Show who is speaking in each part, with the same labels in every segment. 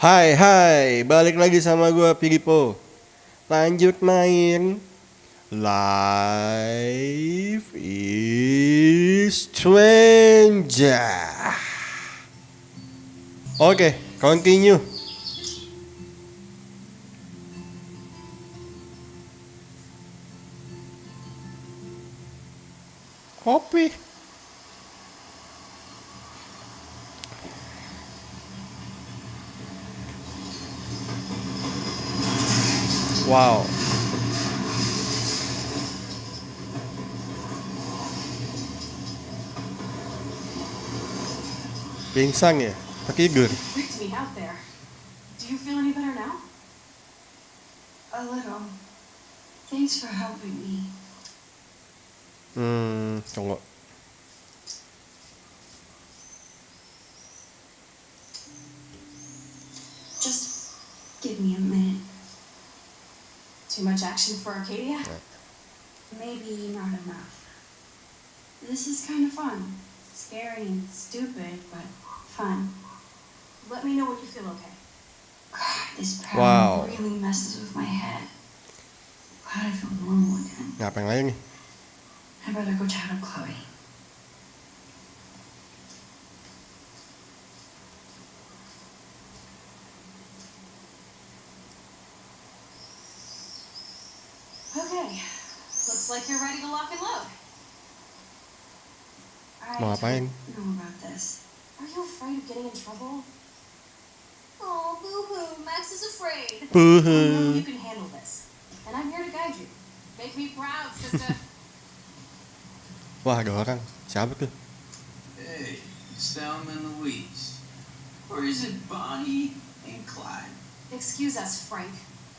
Speaker 1: Hai hai, balik lagi sama gue Pigipo Lanjut main Life is Stranger. Oke, continue. Kopi Wow. Pingsan ya? Tertidur.
Speaker 2: Freaked me out there. Do you feel any better now?
Speaker 3: A little. Thanks for helping me.
Speaker 1: Hmm, tunggu.
Speaker 3: Just
Speaker 2: Too much action for Arcadia?
Speaker 3: Maybe not enough. This is kind of fun. Scary and stupid, but fun.
Speaker 2: Let me know when you feel okay.
Speaker 3: God, this
Speaker 1: Wow.
Speaker 3: really messes with my head. Glad I feel normal again.
Speaker 1: Ngapain lagi nih?
Speaker 3: I better go chat up Chloe.
Speaker 2: Okay. Looks like you're ready to lock and load.
Speaker 3: I
Speaker 1: Mau ngapain?
Speaker 3: don't know about this.
Speaker 2: Are you afraid of getting in trouble? Oh, boo-hoo. Max is afraid. I know
Speaker 1: Buhu.
Speaker 2: you can handle this. And I'm here to guide you. Make me proud, sister.
Speaker 1: Wah, ada orang. Siapa tuh?
Speaker 4: Hey, it's Thelma and Louise. Or is it Bonnie and Clyde?
Speaker 2: Excuse us, Frank.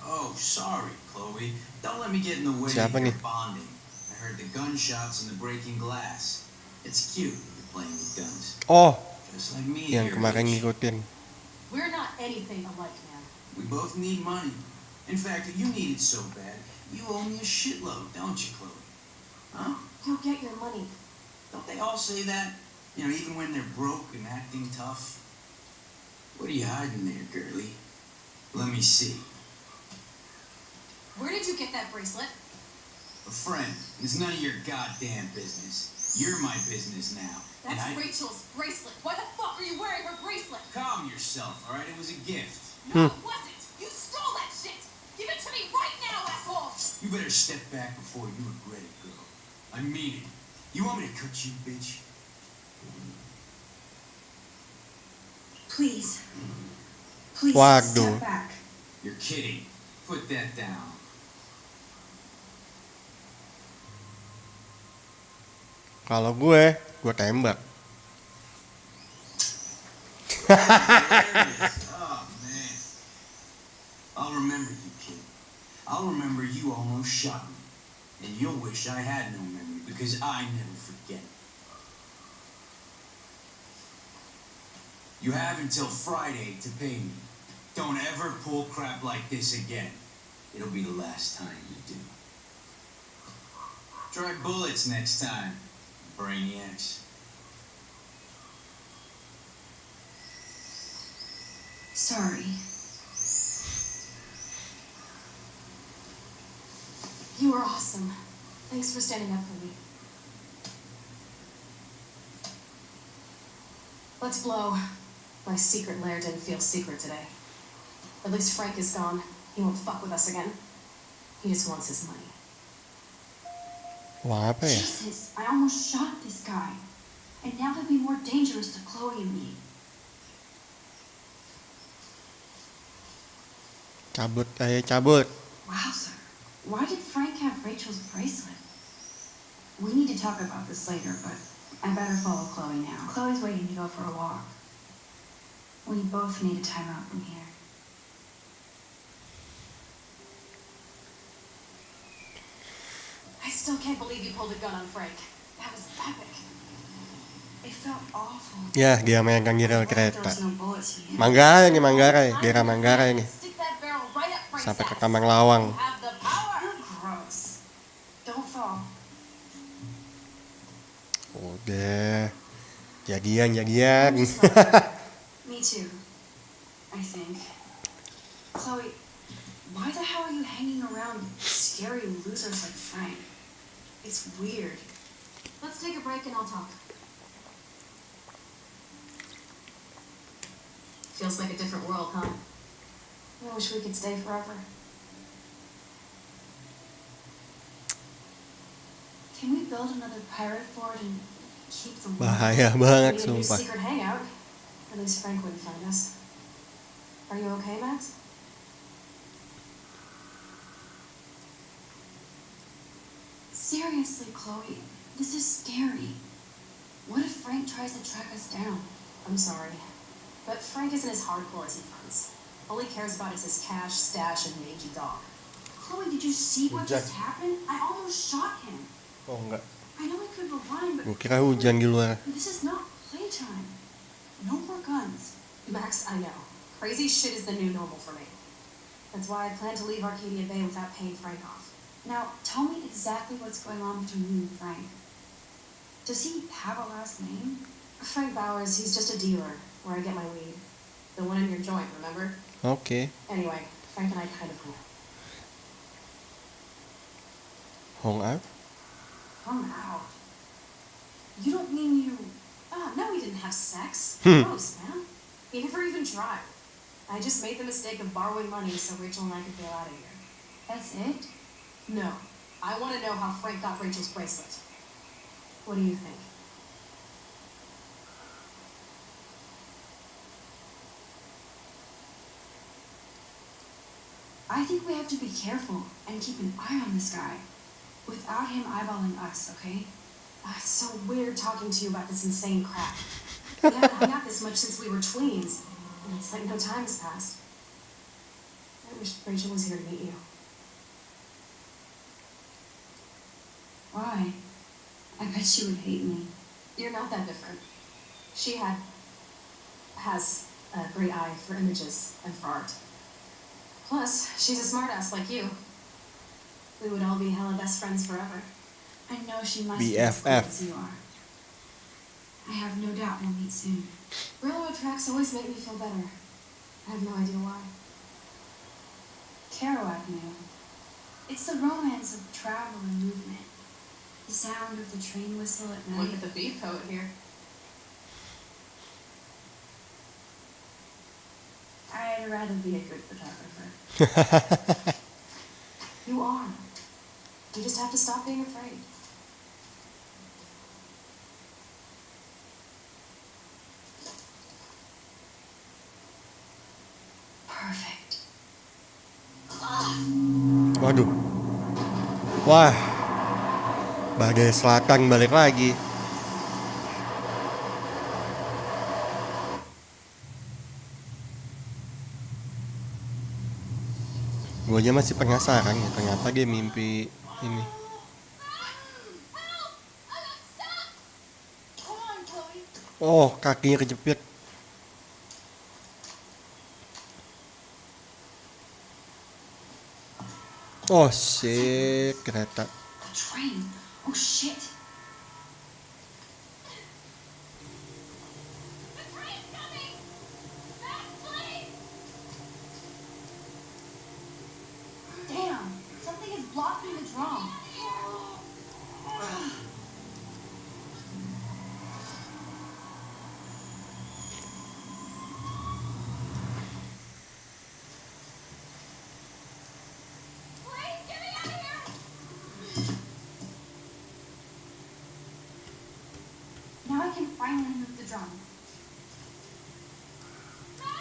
Speaker 4: Oh, sorry, Chloe. Don't let me get in the way
Speaker 1: Siapa
Speaker 4: of your
Speaker 1: nih?
Speaker 4: bonding. I heard the gunshots and the breaking glass. It's cute that you're playing with guns.
Speaker 1: Oh,
Speaker 4: Just like me
Speaker 1: yang kemarin ngikutin.
Speaker 2: We're not anything alike, man.
Speaker 4: We both need money. In fact, you need it so bad, you owe me a shitload, don't you, Chloe? Huh?
Speaker 2: You'll get your money.
Speaker 4: Don't they all say that? You know, even when they're broke and acting tough? What are you hiding there, girlie? Let me see.
Speaker 2: Where did you get that bracelet?
Speaker 4: A friend. It's none of your goddamn business. You're my business now. and
Speaker 2: That's
Speaker 4: I...
Speaker 2: Rachel's bracelet. Why the fuck are you wearing her bracelet?
Speaker 4: Calm yourself, alright? It was a gift.
Speaker 2: No, it hmm. wasn't. You stole that shit. Give it to me right now, asshole.
Speaker 4: You better step back before you regret it, girl. I mean it. You want me to cut you, bitch?
Speaker 3: Please. Please
Speaker 1: Waduh.
Speaker 3: step back.
Speaker 4: You're kidding. Put that down.
Speaker 1: Kalau gue, gue tembak.
Speaker 4: There it is. oh, man. I'll remember you, kid. I'll remember you almost shot me. And you'll wish I had no memory because I never forget. You have until Friday to pay me. Don't ever pull crap like this again. It'll be the last time you do. Try bullets next time, brainiacs.
Speaker 3: Sorry.
Speaker 2: You are awesome. Thanks for standing up for me. Let's blow. My secret lair didn't feel secret today. At least Frank is gone. He won't fuck with us again. He just wants his money.
Speaker 1: Apa ya?
Speaker 3: Jesus, I almost shot this guy. And now he'll be more dangerous to Chloe and me.
Speaker 1: Cabut, ayo cabut.
Speaker 3: Wowzer. Why did Frank have Rachel's bracelet? We need to talk about this later, but I better follow Chloe now. Chloe's waiting to go for a walk. We both need a time out from here.
Speaker 2: I still can't believe you pulled a gun on Frank. That was epic.
Speaker 3: It felt awful.
Speaker 1: Ya, dia megang
Speaker 3: I'm
Speaker 1: giral
Speaker 3: glad there
Speaker 1: kereta.
Speaker 3: was no bullets in it.
Speaker 1: Manggarai nih, Manggarai. Daerah Manggarai nih.
Speaker 2: Stick that barrel right up Frank's
Speaker 1: Sampai ke
Speaker 2: ass.
Speaker 1: Kambang Lawang.
Speaker 2: You have the power.
Speaker 3: You're gross. Don't fall.
Speaker 1: Udah. Jadian, jadian.
Speaker 3: I'm just glad. Me too. I think. Chloe, why the hell are you hanging around scary losers like Frank? It's weird.
Speaker 2: Let's take a break and I'll talk. Feels like a different world, huh? I wish we could stay forever.
Speaker 3: Can we build another pirate fort and keep the?
Speaker 1: Bahaya banget
Speaker 2: need a new
Speaker 1: sumpah.
Speaker 2: secret hangout. At least Frank wouldn't find us. Are you okay, Max?
Speaker 3: Seriously, Chloe, this is scary. What if Frank tries to track us down?
Speaker 2: I'm sorry. But Frank isn't as hardcore as he fronts. All he cares about is his cash, stash, and mangy dog.
Speaker 3: Chloe, did you see what just happened? I almost shot him.
Speaker 1: Oh enggak.
Speaker 3: I know I could rewind, but
Speaker 1: kira hujan di luar.
Speaker 3: this is not playtime. No more guns.
Speaker 2: Max, I know. Crazy shit is the new normal for me. That's why I plan to leave Arcadia Bay without paying Frank off.
Speaker 3: Now, tell me exactly what's going on between you and Frank. Does he have a last name?
Speaker 2: Frank Bowers, he's just a dealer where I get my weed. The one in your joint, remember?
Speaker 1: Okay.
Speaker 2: Anyway, Frank and I kind of hung out.
Speaker 1: Hung out.
Speaker 3: Come out.
Speaker 2: You don't mean you. Ah, no, we didn't have sex.
Speaker 1: Hmm.
Speaker 2: Gross, man. We never even tried. I just made the mistake of borrowing money so Rachel and I could get out of here.
Speaker 3: That's it?
Speaker 2: No. I want to know how Frank got Rachel's bracelet. What do you think?
Speaker 3: I think we have to be careful and keep an eye on this guy. Without him eyeballing us, okay?
Speaker 2: Ah, it's so weird talking to you about this insane crap. We haven't hung out this much since we were tweens, and it's like no time has passed. I wish Rachel was here to meet you.
Speaker 3: Why? I bet she would hate me.
Speaker 2: You're not that different. She had has a great eye for images and for art. Plus, she's a smartass like you. We would all be hella best friends forever.
Speaker 3: I know she must be as as you are. I have no doubt we'll meet soon.
Speaker 2: Railroad tracks always make me feel better. I have no idea why.
Speaker 3: Kerouac knew. It's the romance of travel and movement. The sound of the train whistle at night.
Speaker 2: Look at the beef poet here.
Speaker 3: I'd rather be a good photographer.
Speaker 2: You are. You just have to stop being afraid.
Speaker 3: Perfect.
Speaker 1: Waduh. Wah. Badai selatan balik lagi. Gue aja masih penasaran ya ternyata dia mimpi ini. Oh kakinya kejepit. Oh shit kereta.
Speaker 3: Oh shit. The train's coming. Fast, please. Damn, something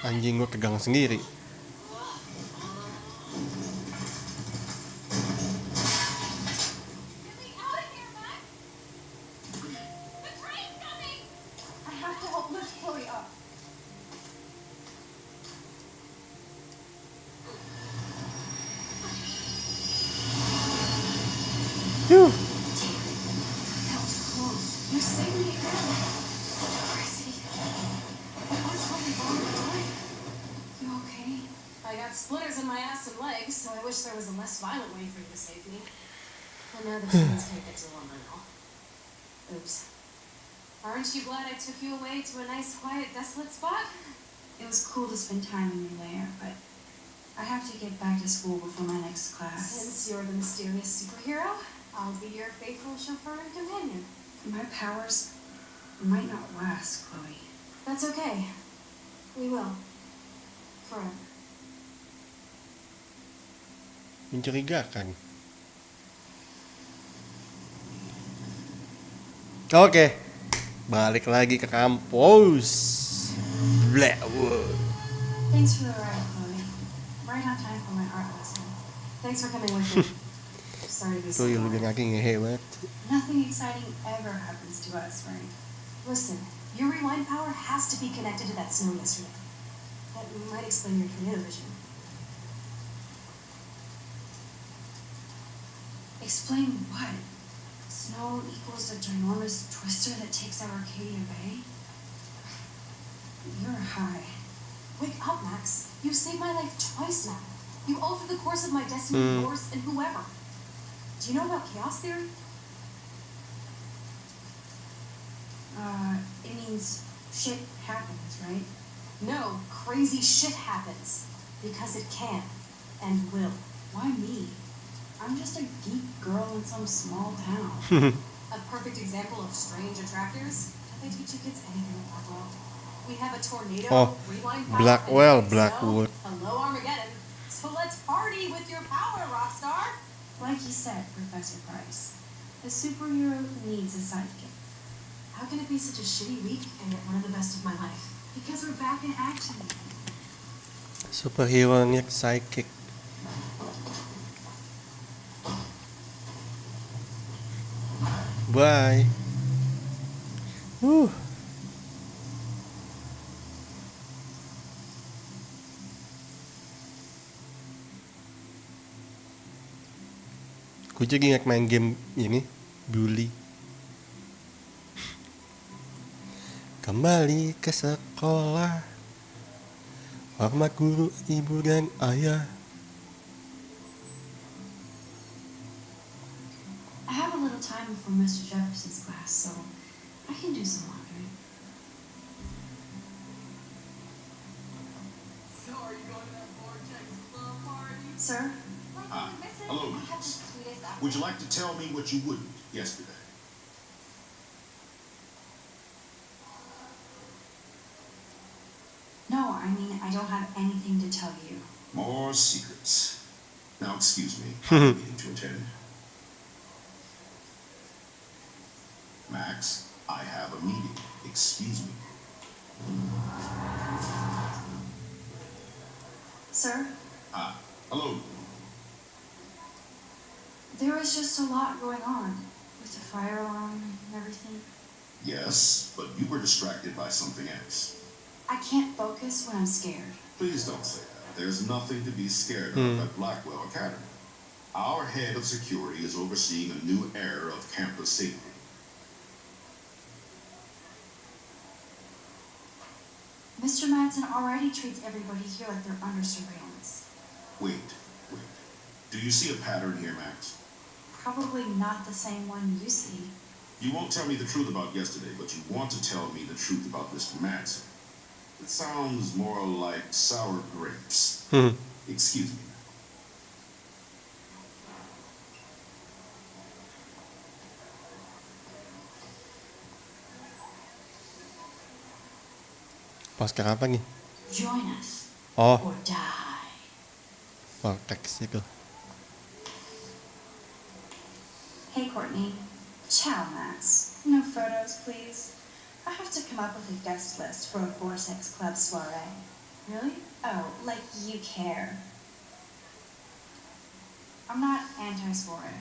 Speaker 1: Anjing gue tegang sendiri.
Speaker 3: I
Speaker 2: know the trains can't get to London now. Oops. Aren't you glad I took you away to a nice, quiet, desolate spot?
Speaker 3: It was cool to spend time in your lair, but I have to get back to school before my next class.
Speaker 2: Since you're the mysterious superhero, I'll be your faithful chauffeur and companion.
Speaker 3: My powers might not last, Chloe.
Speaker 2: That's okay. We will. Forever.
Speaker 1: Mencurigakan. Oke, balik lagi ke kampus. Blackwood.
Speaker 3: Thanks for the ride, Chloe. Right on time for my art lesson.
Speaker 2: Thanks for coming with me. Sorry to be so long.
Speaker 1: lagi ngehe.
Speaker 3: Nothing exciting ever happens to us, Frank.
Speaker 2: Listen, your rewind power has to be connected to that snow yesterday. That might explain your tornado vision.
Speaker 3: Explain what? Snow equals a ginormous twister that takes out Arcadia Bay? You're high.
Speaker 2: Wake up, Max. You've saved my life twice now. You altered the course of my destiny,
Speaker 1: Hmm.
Speaker 2: yours, and whoever. Do you know about chaos theory?
Speaker 3: Uh, it means shit happens, right?
Speaker 2: No, crazy shit happens. Because it can. And will.
Speaker 3: Why me? I'm just a geek girl in some small town.
Speaker 2: A perfect example of strange attractors. Don't they teach you kids anything in Blackwell? We have a tornado,
Speaker 1: Oh,
Speaker 2: rewind
Speaker 1: Blackwell. Blackwood.
Speaker 2: Hello, Armageddon. So let's party with your power, Rockstar.
Speaker 3: Like you said, Professor Price, a superhero needs a sidekick.
Speaker 2: How can it be such a shitty week and yet one of the best of my life?
Speaker 3: Because we're back in action.
Speaker 1: Superhero nya psychic. Bye. Huh. Gue jadi ingat main game ini Bully Kembali ke sekolah Hormat guru, ibu dan ayah
Speaker 3: little time before Mr. Jefferson's class, so I can do some laundry.
Speaker 5: So are you going to that Vortex Club party?
Speaker 3: Sir,
Speaker 6: Hi. Hello, Lucas. Would you like to tell me what you wouldn't yesterday?
Speaker 3: no, I mean, I don't have anything to tell you.
Speaker 6: More secrets. Now, excuse me. I have to attend. Max, I have a meeting. Excuse me.
Speaker 3: Sir,
Speaker 6: Ah, hello.
Speaker 3: there was just a lot going on with the fire alarm and everything.
Speaker 6: Yes, but you were distracted by something else.
Speaker 3: I can't focus when I'm scared.
Speaker 6: Please don't say that. There's nothing to be scared of at Blackwell Academy. Our head of security is overseeing a new era of campus safety.
Speaker 3: Mr. Madsen already treats everybody here like they're under surveillance.
Speaker 6: Wait, wait. Do you see a pattern here, Max?
Speaker 3: Probably not the same one you see.
Speaker 6: You won't tell me the truth about yesterday, but you want to tell me the truth about Mr. Madsen. It sounds more like sour grapes.
Speaker 1: Hmm.
Speaker 6: Excuse me.
Speaker 1: Poster apa nih?
Speaker 3: Join us
Speaker 1: Oh,
Speaker 3: or die.
Speaker 1: Vortex itu
Speaker 3: Hey, Courtney. Ciao, Max. No photos, please. I have to come up with a guest list for a Vortex Club soiree. Really? Oh, like you care. I'm not anti-soiree.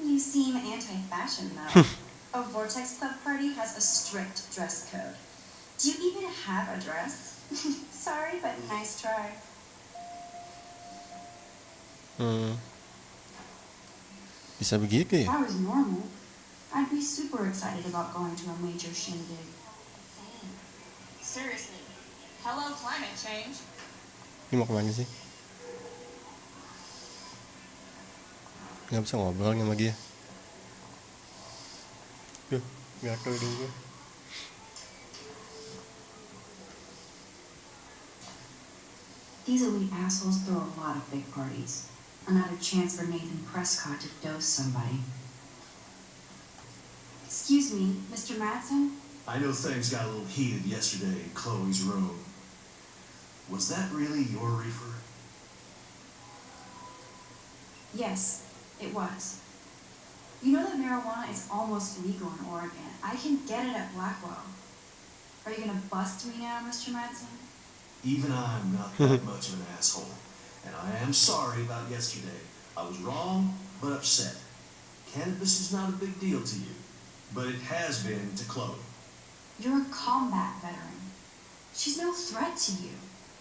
Speaker 3: You seem anti-fashion, though. a Vortex Club party has a strict dress code. Do you even have a dress? Sorry, but nice try.
Speaker 1: hmm. Bisa begitu
Speaker 3: If
Speaker 1: ya?
Speaker 3: I was normal, I'd be super excited about going to a major shindig.
Speaker 5: Seriously. Hello, climate change.
Speaker 1: Ini mau kemana sih? Nggak bisa ngobrol sama dia Duh, gatel hidung gue
Speaker 3: These elite assholes throw a lot of big parties. Another chance for Nathan Prescott to dose somebody. Excuse me, Mr. Madsen?
Speaker 7: I know things got a little heated yesterday in Chloe's room. Was that really your reefer?
Speaker 3: Yes, it was. You know that marijuana is almost legal in Oregon. I can get it at Blackwell. Are you gonna bust me now, Mr. Madsen?
Speaker 7: Even I'm not that much of an asshole. And I am sorry about yesterday. I was wrong, but upset. Cannabis is not a big deal to you, but it has been to Chloe.
Speaker 3: You're a combat veteran. She's no threat to you.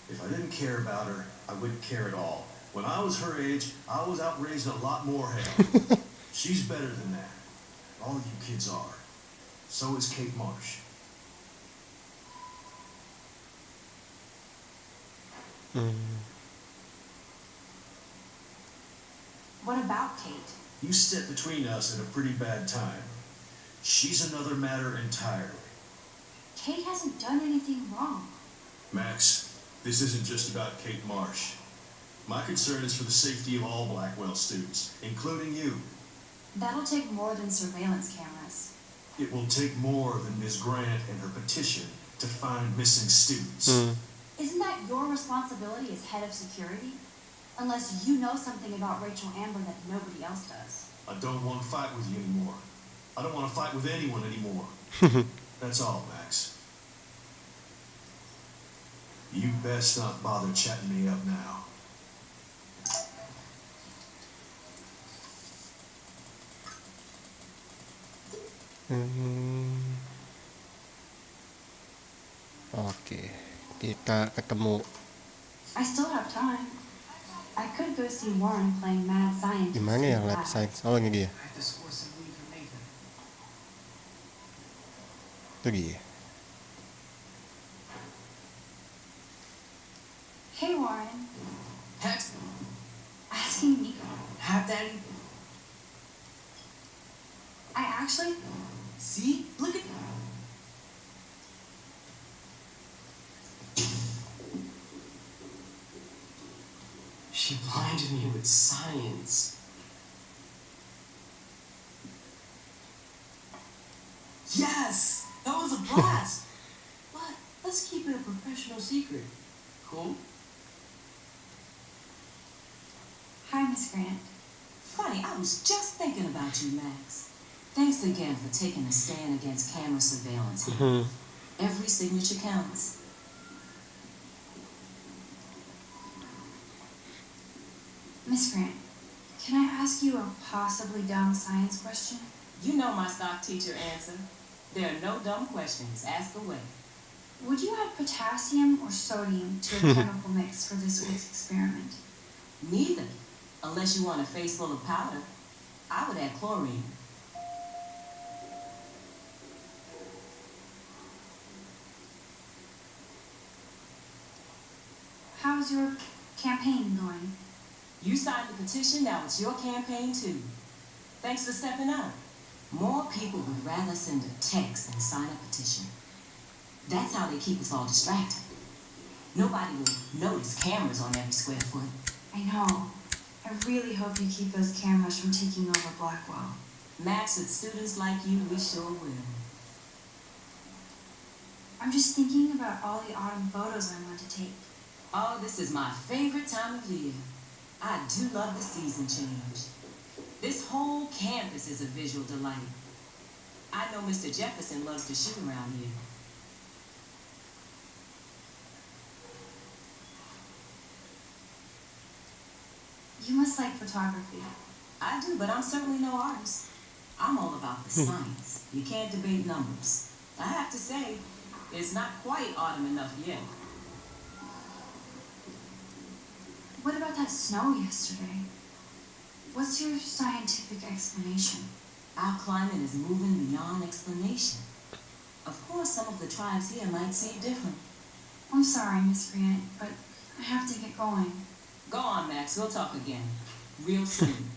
Speaker 7: If I didn't care about her, I wouldn't care at all. When I was her age, I was out raising a lot more hell. She's better than that. All you kids are. So is Kate Marsh. Mm.
Speaker 3: What about Kate?
Speaker 7: You stepped between us at a pretty bad time. She's another matter entirely.
Speaker 3: Kate hasn't done anything wrong.
Speaker 7: Max, this isn't just about Kate Marsh. My concern is for the safety of all Blackwell students, including you.
Speaker 3: That'll take more than surveillance cameras.
Speaker 7: It will take more than Ms. Grant and her petition to find missing students. Hmm.
Speaker 3: Isn't that your responsibility as head of security? Unless you know something about Rachel Amber that nobody else does.
Speaker 7: I don't want to fight with you anymore. I don't want to fight with anyone anymore. That's all, Max. You best not bother chatting me up now.
Speaker 1: Hmm. Oke, kita ketemu
Speaker 3: I still have time. I could go see Warren playing mad scientist.
Speaker 1: di mana ya
Speaker 3: in
Speaker 1: lab
Speaker 3: lab.
Speaker 1: science? Oh ini dia,
Speaker 8: I have to score some lead for Nathan.
Speaker 1: itu dia.
Speaker 3: Hey Warren,
Speaker 8: Hat,
Speaker 3: asking me.
Speaker 8: hat daddy.
Speaker 3: I actually,
Speaker 8: See? Look at. She blinded me with science. Yes! That was a blast! but let's keep it a professional secret. Cool?
Speaker 3: hi Miss Grant.
Speaker 9: Funny, I was just thinking about you, Max. Thanks again for taking a stand against camera surveillance.
Speaker 1: Hmm.
Speaker 9: Every signature counts.
Speaker 3: Miss Grant, can I ask you a possibly dumb science question?
Speaker 9: You know my stock teacher answer. There are no dumb questions. Ask away.
Speaker 3: Would you add potassium or sodium to a chemical mix for this week's experiment?
Speaker 9: Neither. Unless you want a face full of powder. I would add chlorine.
Speaker 3: How's your campaign going?
Speaker 9: You signed the petition, now it's your campaign too. Thanks for stepping up. More people would rather send a text than sign a petition. That's how they keep us all distracted. Nobody will notice cameras on every square foot.
Speaker 3: I know. I really hope you keep those cameras from taking over Blackwell.
Speaker 9: Max, with students like you, we sure will.
Speaker 3: I'm just thinking about all the autumn photos I want to take.
Speaker 9: Oh, this is my favorite time of year. I do love the season change. This whole campus is a visual delight. I know Mr. Jefferson loves to shoot around here.
Speaker 3: You must like photography.
Speaker 9: I do, but I'm certainly no artist. I'm all about the hmm. science. You can't debate numbers. I have to say, it's not quite autumn enough yet.
Speaker 3: What about that snow yesterday? What's your scientific explanation?
Speaker 9: Our climate is moving beyond explanation. Of course, some of the tribes here might see it different.
Speaker 3: I'm sorry, Miss Grant, but I have to get going.
Speaker 9: Go on, Max. We'll talk again. Real soon.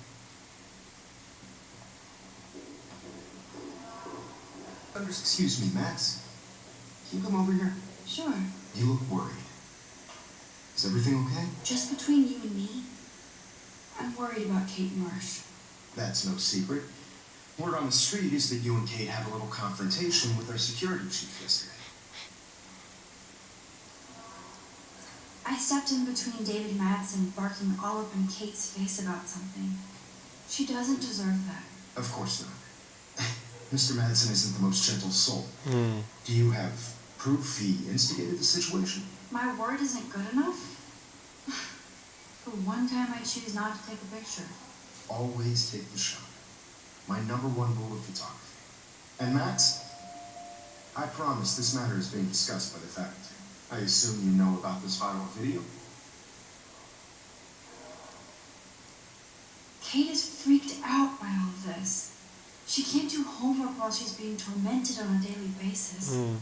Speaker 6: Excuse me, Max. Can you come over here?
Speaker 3: Sure.
Speaker 6: You look worried.
Speaker 10: Is everything okay?
Speaker 3: Just between you and me, I'm worried about Kate Marsh.
Speaker 10: That's no secret. Word on the street is that you and Kate had a little confrontation with our security chief yesterday.
Speaker 3: I stepped in between David Madsen barking all up in Kate's face about something. She doesn't deserve that.
Speaker 10: Of course not. Mr. Madsen isn't the most gentle soul.
Speaker 1: Hmm.
Speaker 10: Do you have proof he instigated the situation?
Speaker 3: My word isn't good enough? For one time, I choose not to take a picture.
Speaker 10: Always take the shot. My number one rule of photography. And Max, I promise this matter is being discussed by the faculty. I assume you know about this viral video?
Speaker 3: Kate is freaked out by all of this. She can't do homework while she's being tormented on a daily basis.
Speaker 1: Hmm.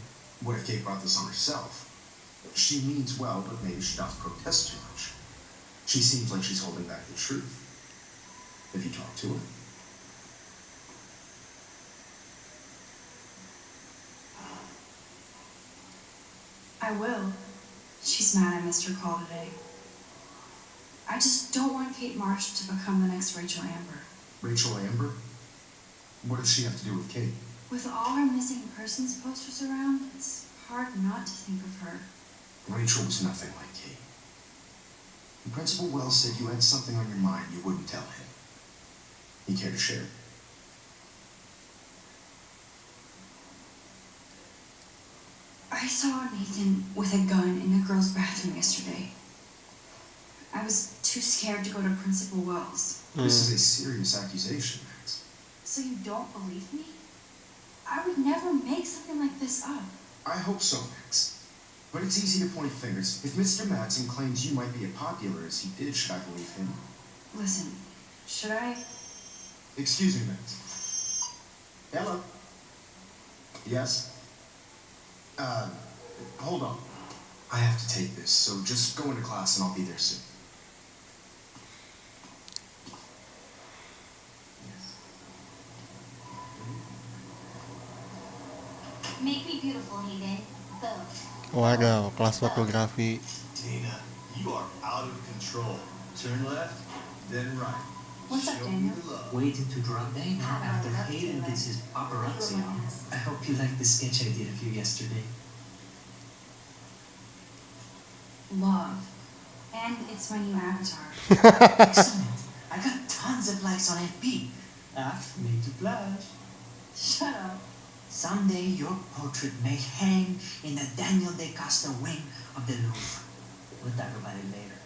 Speaker 10: What if Kate brought this on herself? She means well, but maybe she does protest too much. She seems like she's holding back the truth. If you talk to her.
Speaker 3: I will. She's mad I missed her call today. I just don't want Kate Marsh to become the next Rachel Amber.
Speaker 10: Rachel Amber? What does she have to do with Kate?
Speaker 3: With all our missing persons posters around, it's hard not to think of her.
Speaker 10: Rachel was nothing like Kate. And Principal Wells said you had something on your mind you wouldn't tell him. You care to share?
Speaker 3: I saw Nathan with a gun in the girl's bathroom yesterday. I was too scared to go to Principal Wells. Hmm.
Speaker 10: This is a serious accusation, Max.
Speaker 3: So you don't believe me? I would never make something like this up.
Speaker 10: I hope so, Max. But it's easy to point fingers. If Mr. Madsen claims you might be as popular as he did, should I believe him?
Speaker 3: Listen, should I?
Speaker 10: Excuse me, Max. Ella? Yes? Uh, hold on. I have to take this, so just go into class and I'll be there soon.
Speaker 11: Make me beautiful, Hayden.
Speaker 1: Waduh, kelas fotografi.
Speaker 10: Dana, you are out of control. Turn left, then right.
Speaker 3: What's up, Daniel?
Speaker 12: Waiting to drop Dana after
Speaker 13: love
Speaker 12: Hayden
Speaker 13: to
Speaker 12: gets his paparazzi on. I hope you like the sketch I did of you yesterday.
Speaker 3: Love. And it's my new avatar.
Speaker 12: Excellent. I got tons of likes on FB. Ah, made to blush.
Speaker 3: Shut up.
Speaker 12: Someday your portrait may hang in the Daniel DaCosta wing of the Louvre. We'll talk about it later.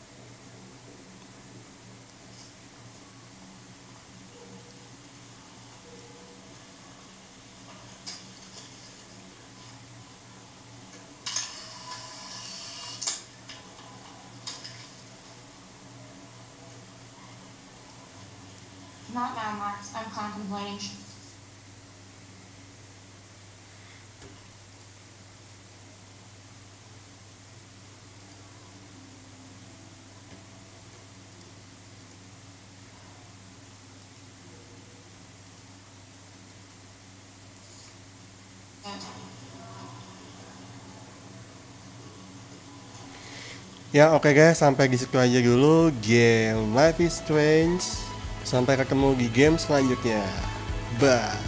Speaker 11: Not now, Max. I'm contemplating.
Speaker 1: Ya oke guys, sampai di situ aja dulu game Life is Strange. Sampai ketemu di game selanjutnya. Bye.